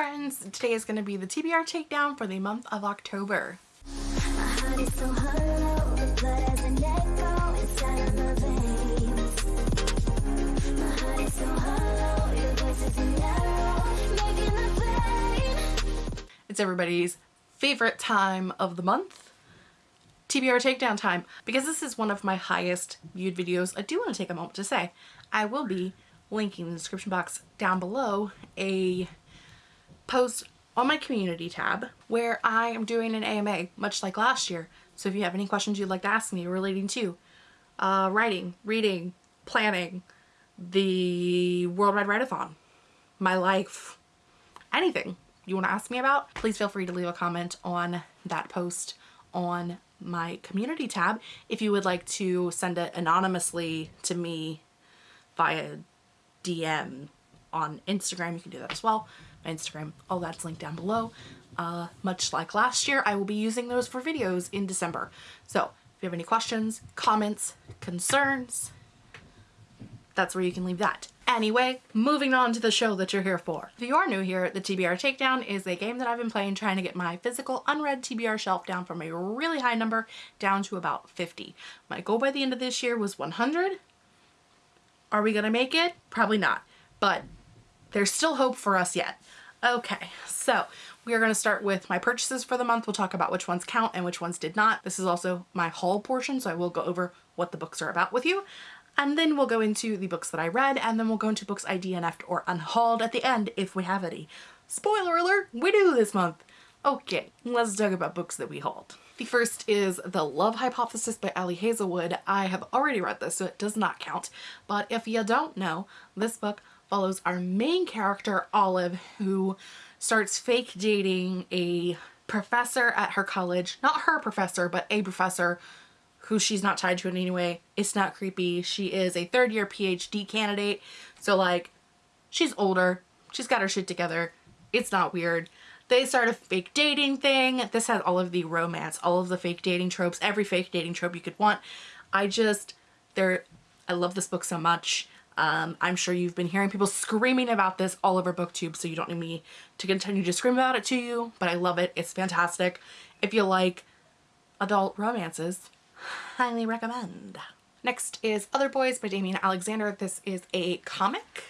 friends! Today is going to be the TBR takedown for the month of October. It's everybody's favorite time of the month. TBR takedown time. Because this is one of my highest viewed videos, I do want to take a moment to say I will be linking in the description box down below a post on my community tab where I am doing an AMA much like last year. So if you have any questions you'd like to ask me relating to uh, writing, reading, planning, the Worldwide Write-A-Thon, my life, anything you want to ask me about, please feel free to leave a comment on that post on my community tab. If you would like to send it anonymously to me via DM on Instagram, you can do that as well my Instagram, all that's linked down below. Uh, much like last year, I will be using those for videos in December. So if you have any questions, comments, concerns, that's where you can leave that. Anyway, moving on to the show that you're here for. If you are new here, the TBR Takedown is a game that I've been playing trying to get my physical unread TBR shelf down from a really high number down to about 50. My goal by the end of this year was 100. Are we gonna make it? Probably not, but there's still hope for us yet. Okay, so we are going to start with my purchases for the month. We'll talk about which ones count and which ones did not. This is also my haul portion, so I will go over what the books are about with you. And then we'll go into the books that I read, and then we'll go into books I DNF'd or unhauled at the end if we have any. Spoiler alert, we do this month. Okay, let's talk about books that we hauled. The first is The Love Hypothesis by Ali Hazelwood. I have already read this, so it does not count. But if you don't know, this book follows our main character, Olive, who starts fake dating a professor at her college. Not her professor, but a professor who she's not tied to in any way. It's not creepy. She is a third year PhD candidate. So like, she's older. She's got her shit together. It's not weird. They start a fake dating thing. This has all of the romance, all of the fake dating tropes, every fake dating trope you could want. I just, they're, I love this book so much. Um, I'm sure you've been hearing people screaming about this all over booktube so you don't need me to continue to scream about it to you but I love it. It's fantastic. If you like adult romances highly recommend. Next is Other Boys by Damian Alexander. This is a comic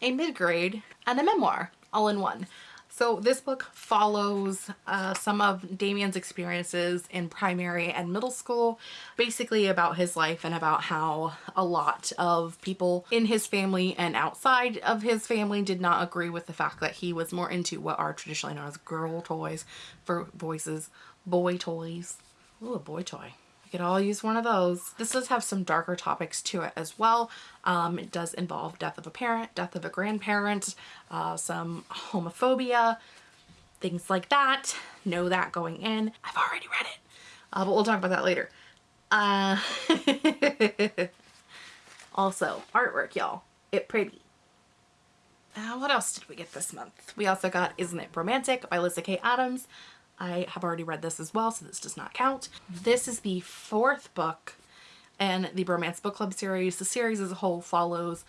a mid-grade and a memoir all in one so this book follows uh, some of Damian's experiences in primary and middle school, basically about his life and about how a lot of people in his family and outside of his family did not agree with the fact that he was more into what are traditionally known as girl toys for voices, boy toys. Ooh, a boy toy could all use one of those. This does have some darker topics to it as well. Um, it does involve death of a parent, death of a grandparent, uh, some homophobia, things like that. Know that going in. I've already read it, uh, but we'll talk about that later. Uh, also, artwork, y'all. It pretty. Uh, what else did we get this month? We also got Isn't It Romantic by Lyssa Kay Adams. I have already read this as well, so this does not count. This is the fourth book in the Bromance Book Club series. The series as a whole follows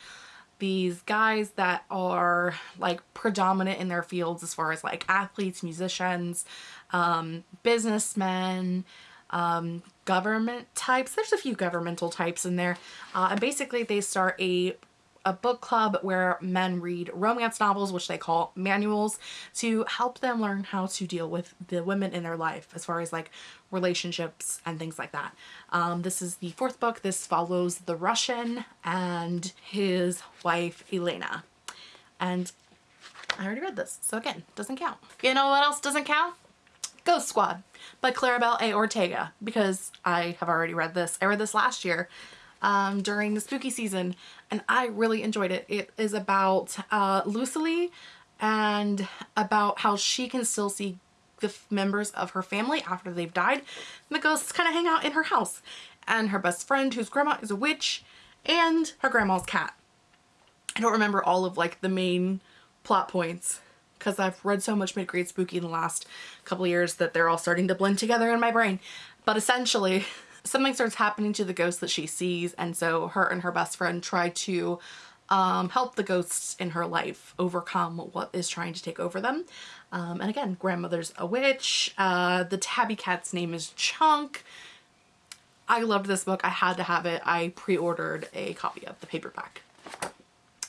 these guys that are like predominant in their fields as far as like athletes, musicians, um, businessmen, um, government types. There's a few governmental types in there. Uh, and basically they start a a book club where men read romance novels, which they call manuals, to help them learn how to deal with the women in their life as far as like relationships and things like that. Um, this is the fourth book. This follows the Russian and his wife Elena. And I already read this, so again, doesn't count. You know what else doesn't count? Ghost Squad by Claribel A. Ortega because I have already read this. I read this last year um, during the spooky season and I really enjoyed it. It is about uh, and about how she can still see the members of her family after they've died. And the ghosts kind of hang out in her house and her best friend whose grandma is a witch and her grandma's cat. I don't remember all of like the main plot points because I've read so much mid-grade spooky in the last couple years that they're all starting to blend together in my brain. But essentially something starts happening to the ghost that she sees and so her and her best friend try to um, help the ghosts in her life overcome what is trying to take over them. Um, and again, grandmother's a witch. Uh, the tabby cat's name is Chunk. I loved this book. I had to have it. I pre-ordered a copy of the paperback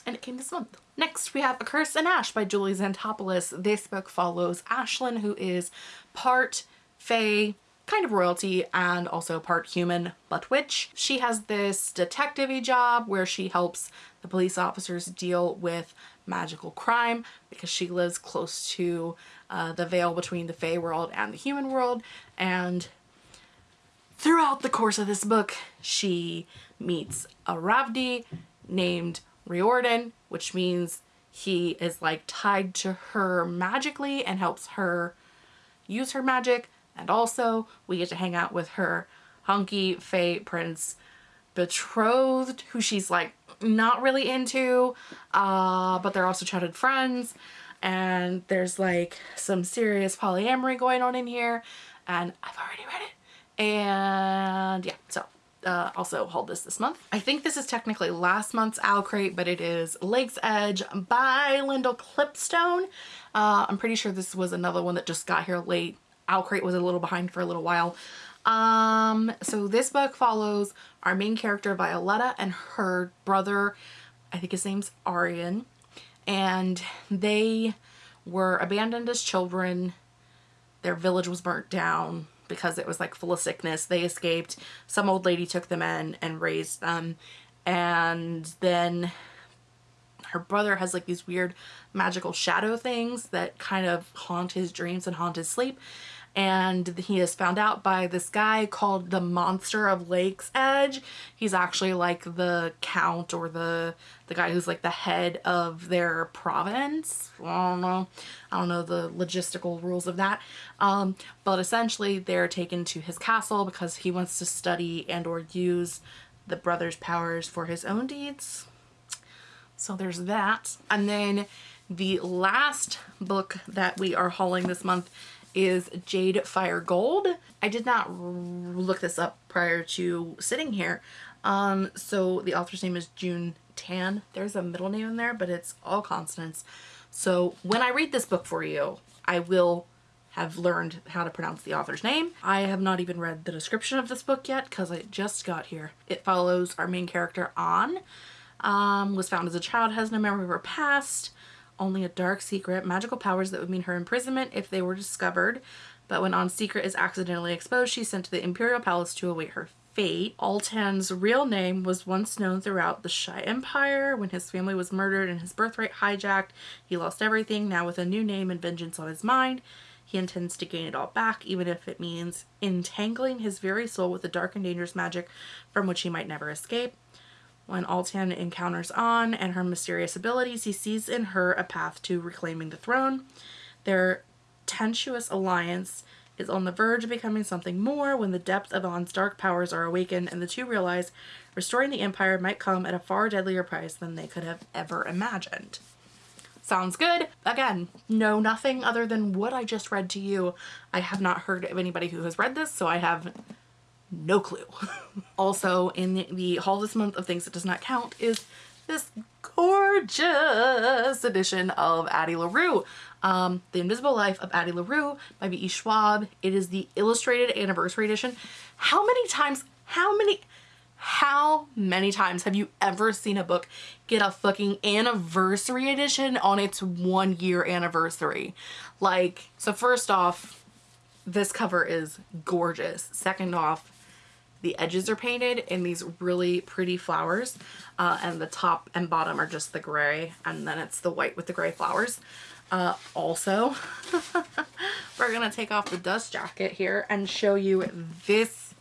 and it came this month. Next, we have A Curse in Ash by Julie Xanthopoulos. This book follows Ashlyn, who is part fae, kind of royalty, and also part human, but witch. She has this detective job where she helps the police officers deal with magical crime because she lives close to uh, the veil between the fae world and the human world. And throughout the course of this book, she meets a Ravdi named Riordan, which means he is like tied to her magically and helps her use her magic. And also we get to hang out with her hunky Fae Prince betrothed, who she's like not really into, uh, but they're also childhood friends. And there's like some serious polyamory going on in here. And I've already read it. And yeah, so uh, also hold this this month. I think this is technically last month's OwlCrate, but it is Lakesedge by Lyndall Clipstone. Uh, I'm pretty sure this was another one that just got here late. OwlCrate was a little behind for a little while. Um, so this book follows our main character Violetta and her brother, I think his name's Arian, and they were abandoned as children. Their village was burnt down because it was like full of sickness. They escaped. Some old lady took them in and raised them. And then her brother has like these weird magical shadow things that kind of haunt his dreams and haunt his sleep and he is found out by this guy called the Monster of Lakesedge. He's actually like the count or the the guy who's like the head of their province. I don't know. I don't know the logistical rules of that. Um, but essentially they're taken to his castle because he wants to study and or use the brother's powers for his own deeds. So there's that. And then the last book that we are hauling this month is Jade Fire Gold. I did not look this up prior to sitting here. Um, so the author's name is June Tan. There's a middle name in there, but it's all consonants. So when I read this book for you, I will have learned how to pronounce the author's name. I have not even read the description of this book yet because I just got here. It follows our main character, An, um, was found as a child, has no memory of her past, only a dark secret, magical powers that would mean her imprisonment if they were discovered. But when On secret is accidentally exposed, she's sent to the Imperial Palace to await her fate. Altan's real name was once known throughout the Shy Empire. When his family was murdered and his birthright hijacked, he lost everything. Now with a new name and vengeance on his mind, he intends to gain it all back, even if it means entangling his very soul with the dark and dangerous magic from which he might never escape. When Altan encounters An and her mysterious abilities, he sees in her a path to reclaiming the throne. Their tenuous alliance is on the verge of becoming something more when the depth of An's dark powers are awakened and the two realize restoring the Empire might come at a far deadlier price than they could have ever imagined. Sounds good. Again, know nothing other than what I just read to you. I have not heard of anybody who has read this, so I have no clue. also in the, haul this month of things that does not count is this gorgeous edition of Addie LaRue. Um, the Invisible Life of Addie LaRue by V.E. Schwab. It is the illustrated anniversary edition. How many times, how many, how many times have you ever seen a book get a fucking anniversary edition on its one year anniversary? Like, so first off, this cover is gorgeous. Second off, the edges are painted in these really pretty flowers uh, and the top and bottom are just the gray and then it's the white with the gray flowers. Uh, also, we're going to take off the dust jacket here and show you this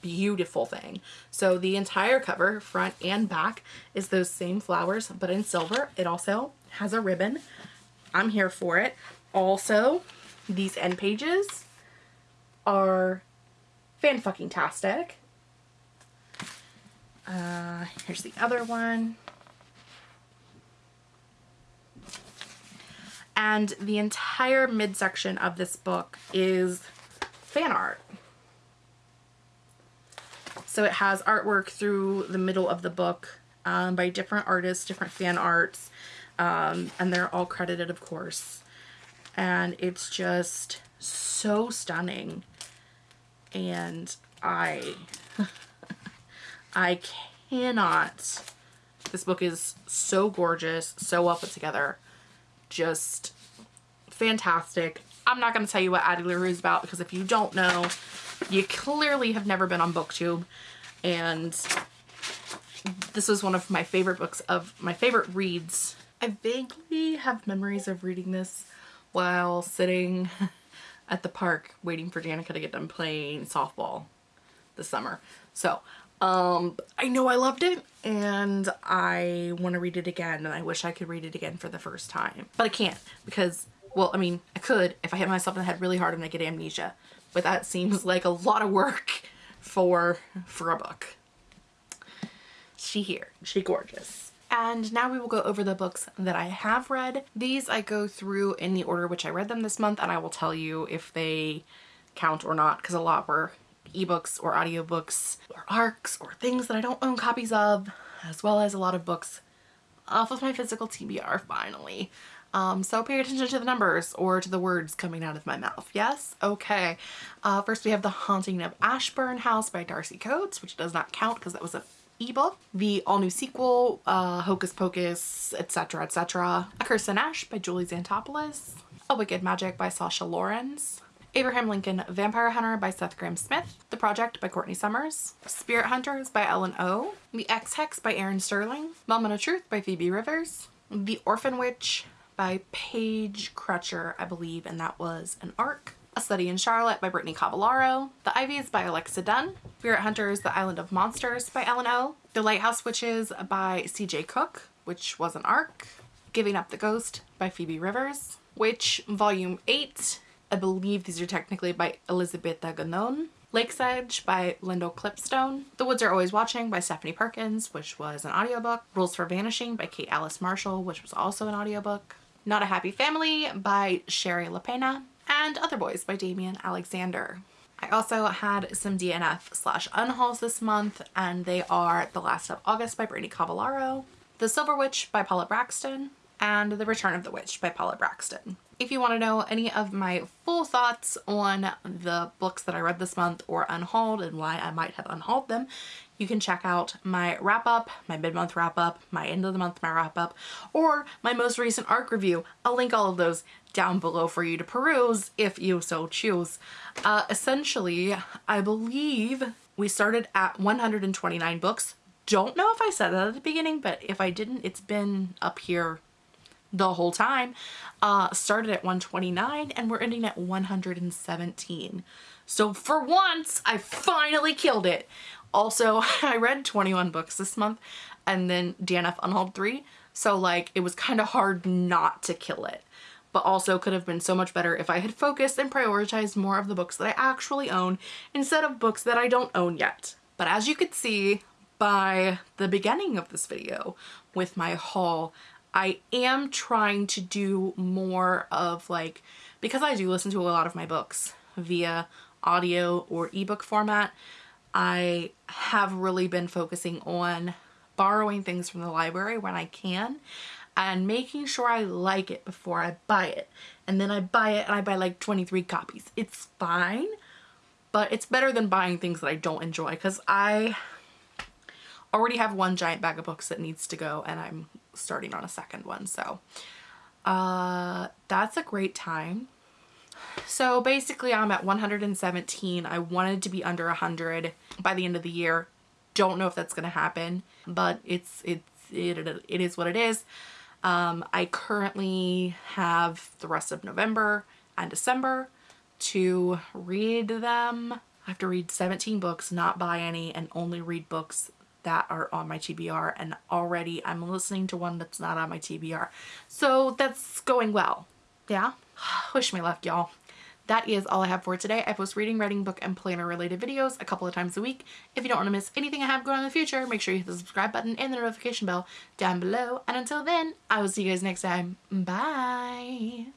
beautiful thing. So the entire cover, front and back, is those same flowers, but in silver. It also has a ribbon. I'm here for it. Also, these end pages are fan-fucking-tastic. Uh, here's the other one. And the entire midsection of this book is fan art. So it has artwork through the middle of the book um, by different artists, different fan arts, um, and they're all credited, of course. And it's just so stunning. And I, I cannot. This book is so gorgeous, so well put together, just fantastic. I'm not going to tell you what Addie LaRue is about because if you don't know, you clearly have never been on booktube and this was one of my favorite books of my favorite reads. I vaguely have memories of reading this while sitting at the park waiting for Danica to get done playing softball this summer. So um, I know I loved it and I want to read it again and I wish I could read it again for the first time. But I can't because, well, I mean, I could if I hit myself in the head really hard and I get amnesia. But that seems like a lot of work for, for a book. She here. She gorgeous. And now we will go over the books that I have read. These I go through in the order which I read them this month and I will tell you if they count or not because a lot were ebooks or audiobooks or ARCs or things that I don't own copies of as well as a lot of books off of my physical TBR finally. Um, so pay attention to the numbers or to the words coming out of my mouth. Yes? Okay. Uh, first we have The Haunting of Ashburn House by Darcy Coates, which does not count because that was a ebook. The all new sequel, uh, Hocus Pocus, etc., etc. A Curse in Ash by Julie Xanthopoulos. A Wicked Magic by Sasha Laurens. Abraham Lincoln Vampire Hunter by Seth Grahame-Smith, The Project by Courtney Summers, Spirit Hunters by Ellen O, The Ex-Hex by Erin Sterling, Moment of Truth by Phoebe Rivers, The Orphan Witch by Paige Crutcher, I believe, and that was an arc. A Study in Charlotte by Brittany Cavallaro, The Ivies by Alexa Donne, Spirit Hunters, The Island of Monsters by Ellen O, The Lighthouse Witches by CJ Cooke, which was an arc, Giving Up the Ghost by Phoebe Rivers, Witch Volume 8 I believe these are technically by Elizabeth Ganon. Lakesedge by Lyndall Clipstone. The Woods Are Always Watching by Stephanie Perkins, which was an audiobook. Rules for Vanishing by Kate Alice Marshall, which was also an audiobook. Not a Happy Family by Shari Lapena. And Other Boys by Damian Alexander. I also had some DNF slash unhauls this month and they are The Last of August by Brittany Cavallaro, The Silver Witch by Paula Brackston, and The Return of the Witch by Paula Brackston. If you want to know any of my full thoughts on the books that I read this month or unhauled and why I might have unhauled them, you can check out my wrap up, my mid-month wrap up, my end of the month my wrap up, or my most recent ARC review. I'll link all of those down below for you to peruse if you so choose. Uh, essentially, I believe we started at 129 books. Don't know if I said that at the beginning, but if I didn't, it's been up here the whole time. Uh, started at 129 and we're ending at 117. So for once, I finally killed it. Also, I read 21 books this month and then DNF Unhauled 3. So like it was kind of hard not to kill it. But also could have been so much better if I had focused and prioritized more of the books that I actually own instead of books that I don't own yet. But as you could see by the beginning of this video with my haul, I am trying to do more of like, because I do listen to a lot of my books via audio or ebook format, I have really been focusing on borrowing things from the library when I can and making sure I like it before I buy it. And then I buy it and I buy like 23 copies. It's fine, but it's better than buying things that I don't enjoy because I already have one giant bag of books that needs to go and I'm starting on a second one. So uh, that's a great time. So basically I'm at 117. I wanted to be under 100 by the end of the year. Don't know if that's going to happen, but it's, it's, it, it is what it is. Um, I currently have the rest of November and December to read them. I have to read 17 books, not buy any, and only read books that are on my TBR and already I'm listening to one that's not on my TBR. So that's going well. Yeah? Wish me luck, y'all. That is all I have for today. I post reading, writing, book, and planner related videos a couple of times a week. If you don't want to miss anything I have going on in the future, make sure you hit the subscribe button and the notification bell down below. And until then, I will see you guys next time. Bye!